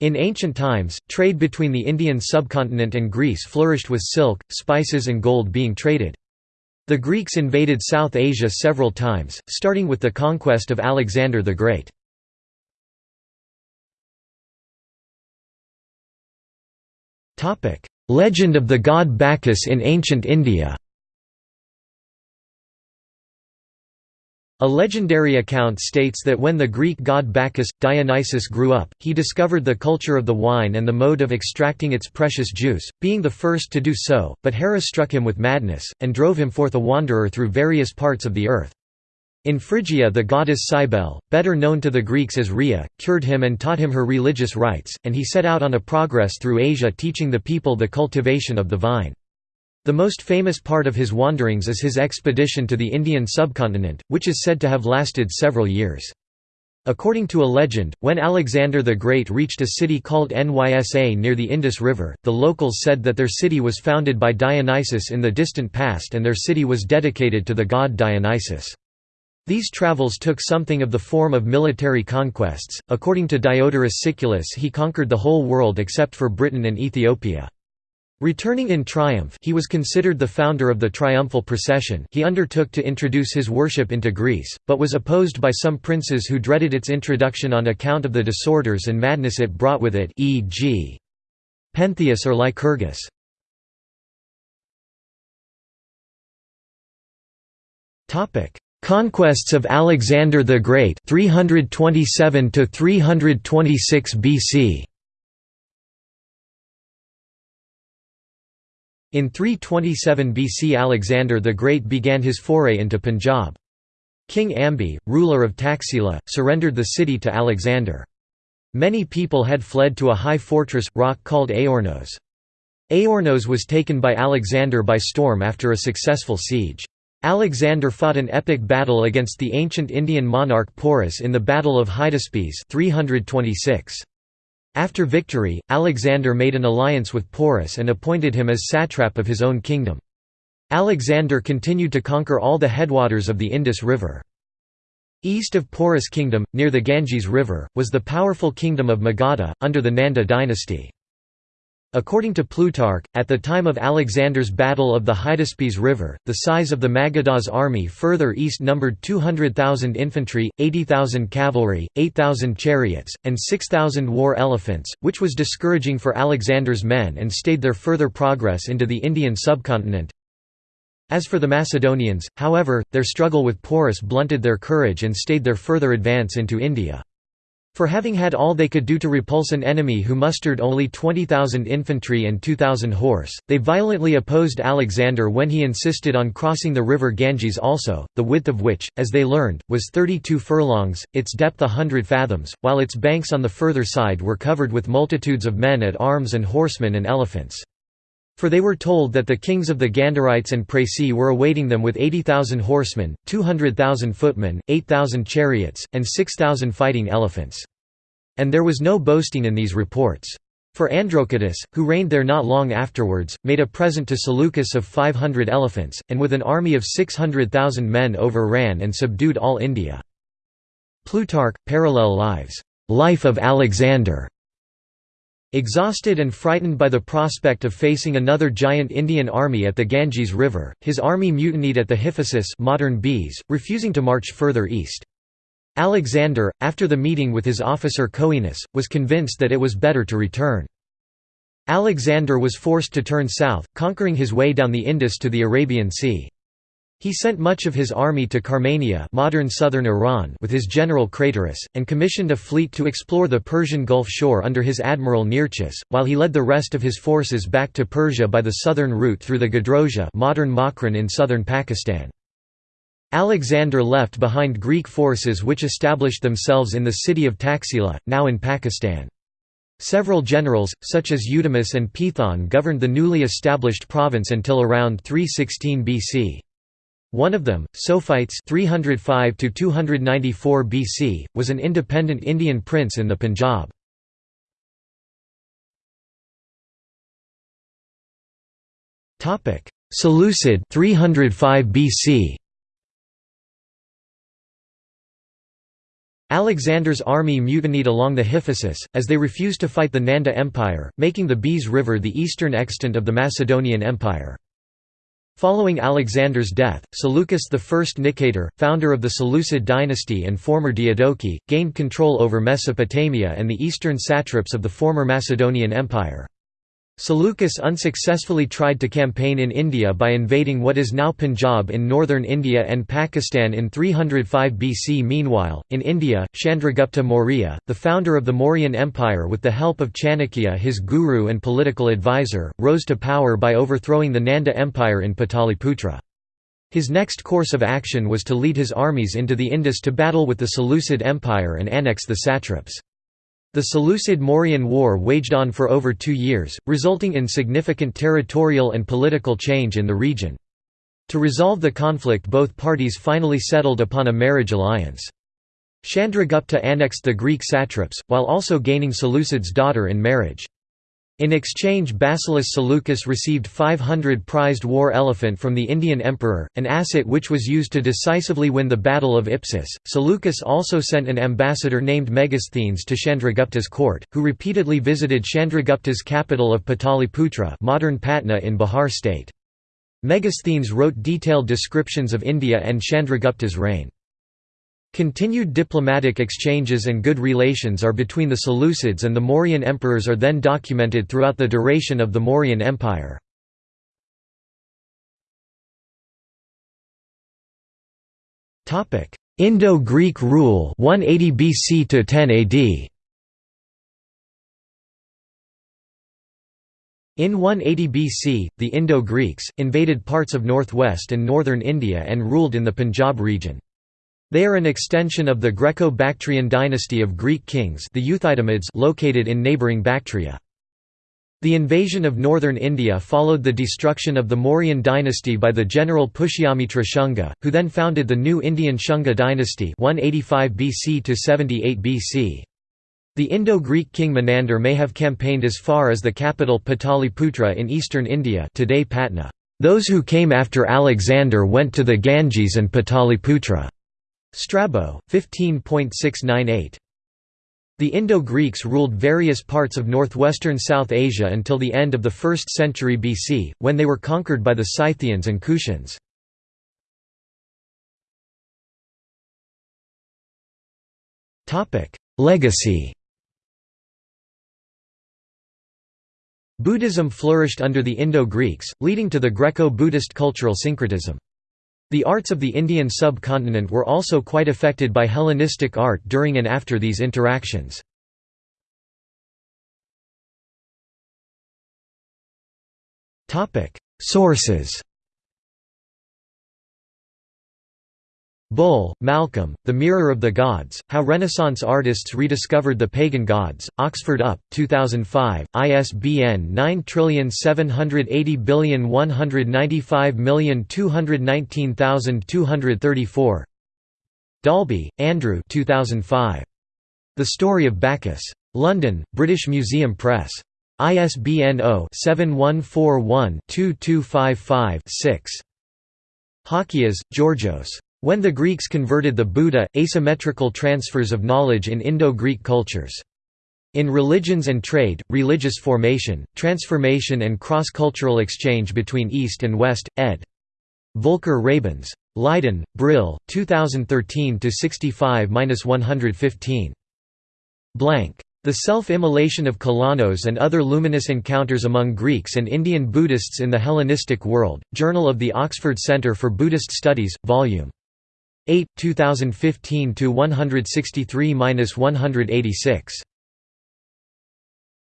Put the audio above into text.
In ancient times, trade between the Indian subcontinent and Greece flourished with silk, spices and gold being traded. The Greeks invaded South Asia several times, starting with the conquest of Alexander the Great. Legend of the god Bacchus in ancient India A legendary account states that when the Greek god Bacchus, Dionysus grew up, he discovered the culture of the wine and the mode of extracting its precious juice, being the first to do so, but Hera struck him with madness, and drove him forth a wanderer through various parts of the earth. In Phrygia the goddess Cybele, better known to the Greeks as Rhea, cured him and taught him her religious rites, and he set out on a progress through Asia teaching the people the cultivation of the vine. The most famous part of his wanderings is his expedition to the Indian subcontinent, which is said to have lasted several years. According to a legend, when Alexander the Great reached a city called Nysa near the Indus River, the locals said that their city was founded by Dionysus in the distant past and their city was dedicated to the god Dionysus. These travels took something of the form of military conquests. According to Diodorus Siculus, he conquered the whole world except for Britain and Ethiopia. Returning in triumph he was considered the founder of the triumphal procession he undertook to introduce his worship into Greece, but was opposed by some princes who dreaded its introduction on account of the disorders and madness it brought with it e.g. Pentheus or Lycurgus. Conquests of Alexander the Great 327 to 326 BC In 327 BC Alexander the Great began his foray into Punjab. King Ambi, ruler of Taxila, surrendered the city to Alexander. Many people had fled to a high fortress, rock called Aornos. Aornos was taken by Alexander by storm after a successful siege. Alexander fought an epic battle against the ancient Indian monarch Porus in the Battle of Hydaspes 326. After victory, Alexander made an alliance with Porus and appointed him as satrap of his own kingdom. Alexander continued to conquer all the headwaters of the Indus River. East of Porus kingdom, near the Ganges River, was the powerful kingdom of Magadha, under the Nanda dynasty. According to Plutarch, at the time of Alexander's Battle of the Hydaspes River, the size of the Magadha's army further east numbered 200,000 infantry, 80,000 cavalry, 8,000 chariots, and 6,000 war elephants, which was discouraging for Alexander's men and stayed their further progress into the Indian subcontinent. As for the Macedonians, however, their struggle with Porus blunted their courage and stayed their further advance into India. For having had all they could do to repulse an enemy who mustered only 20,000 infantry and 2,000 horse, they violently opposed Alexander when he insisted on crossing the river Ganges also, the width of which, as they learned, was 32 furlongs, its depth a hundred fathoms, while its banks on the further side were covered with multitudes of men at arms and horsemen and elephants. For they were told that the kings of the Gandharites and Praesi were awaiting them with 80,000 horsemen, 200,000 footmen, 8,000 chariots, and 6,000 fighting elephants. And there was no boasting in these reports. For Androcottus, who reigned there not long afterwards, made a present to Seleucus of 500 elephants, and with an army of 600,000 men overran and subdued all India. Plutarch, Parallel Lives. Life of Alexander. Exhausted and frightened by the prospect of facing another giant Indian army at the Ganges River, his army mutinied at the Hyphasis modern Beas, refusing to march further east. Alexander, after the meeting with his officer Coenus, was convinced that it was better to return. Alexander was forced to turn south, conquering his way down the Indus to the Arabian Sea. He sent much of his army to Carmania modern southern Iran with his general Craterus, and commissioned a fleet to explore the Persian Gulf shore under his admiral Nearchus, while he led the rest of his forces back to Persia by the southern route through the Gedrosia modern Makran in southern Pakistan. Alexander left behind Greek forces which established themselves in the city of Taxila, now in Pakistan. Several generals, such as Eudemus and Pithon governed the newly established province until around 316 BC. One of them, Sophites 305 BC, was an independent Indian prince in the Punjab. Seleucid 305 BC. Alexander's army mutinied along the Hyphasis, as they refused to fight the Nanda Empire, making the Beas River the eastern extent of the Macedonian Empire. Following Alexander's death, Seleucus I Nicator, founder of the Seleucid dynasty and former Diadochi, gained control over Mesopotamia and the eastern satraps of the former Macedonian Empire. Seleucus unsuccessfully tried to campaign in India by invading what is now Punjab in northern India and Pakistan in 305 BC. Meanwhile, in India, Chandragupta Maurya, the founder of the Mauryan Empire with the help of Chanakya his guru and political advisor, rose to power by overthrowing the Nanda Empire in Pataliputra. His next course of action was to lead his armies into the Indus to battle with the Seleucid Empire and annex the satraps. The Seleucid-Mauryan War waged on for over two years, resulting in significant territorial and political change in the region. To resolve the conflict both parties finally settled upon a marriage alliance. Chandragupta annexed the Greek satraps, while also gaining Seleucid's daughter in marriage. In exchange Basileus Seleucus received 500 prized war elephant from the Indian emperor, an asset which was used to decisively win the Battle of Ipsus. Seleucus also sent an ambassador named Megasthenes to Chandragupta's court, who repeatedly visited Chandragupta's capital of Pataliputra modern Patna in Bihar state. Megasthenes wrote detailed descriptions of India and Chandragupta's reign. Continued diplomatic exchanges and good relations are between the Seleucids and the Mauryan emperors are then documented throughout the duration of the Mauryan Empire. Indo-Greek rule 180 BC to 10 AD. In 180 BC, the Indo-Greeks, invaded parts of northwest and northern India and ruled in the Punjab region. They are an extension of the Greco-Bactrian dynasty of Greek kings the Euthydemids located in neighbouring Bactria. The invasion of northern India followed the destruction of the Mauryan dynasty by the general Pushyamitra Shunga, who then founded the new Indian Shunga dynasty 185 BC to 78 BC. The Indo-Greek king Menander may have campaigned as far as the capital Pataliputra in eastern India today Patna. Those who came after Alexander went to the Ganges and Pataliputra. Strabo, 15.698. The Indo-Greeks ruled various parts of northwestern South Asia until the end of the 1st century BC, when they were conquered by the Scythians and Kushans. Legacy Buddhism flourished under the Indo-Greeks, leading to the Greco-Buddhist cultural syncretism. The arts of the Indian subcontinent were also quite affected by Hellenistic art during and after these interactions. Sources Bull, Malcolm, The Mirror of the Gods, How Renaissance Artists Rediscovered the Pagan Gods, Oxford UP, 2005, ISBN 9780195219234 Dalby, Andrew 2005. The Story of Bacchus. London, British Museum Press. ISBN 0-7141-2255-6. Halkias, Georgios. When the Greeks converted the Buddha, asymmetrical transfers of knowledge in Indo-Greek cultures. In Religions and Trade, Religious Formation, Transformation and Cross-Cultural Exchange between East and West, ed. Volker Rabens. Leiden, Brill, 2013–65–115. Blank. The Self-Immolation of Kalanos and Other Luminous Encounters Among Greeks and Indian Buddhists in the Hellenistic World, Journal of the Oxford Centre for Buddhist Studies, Vol. 8, 2015 to 163-186.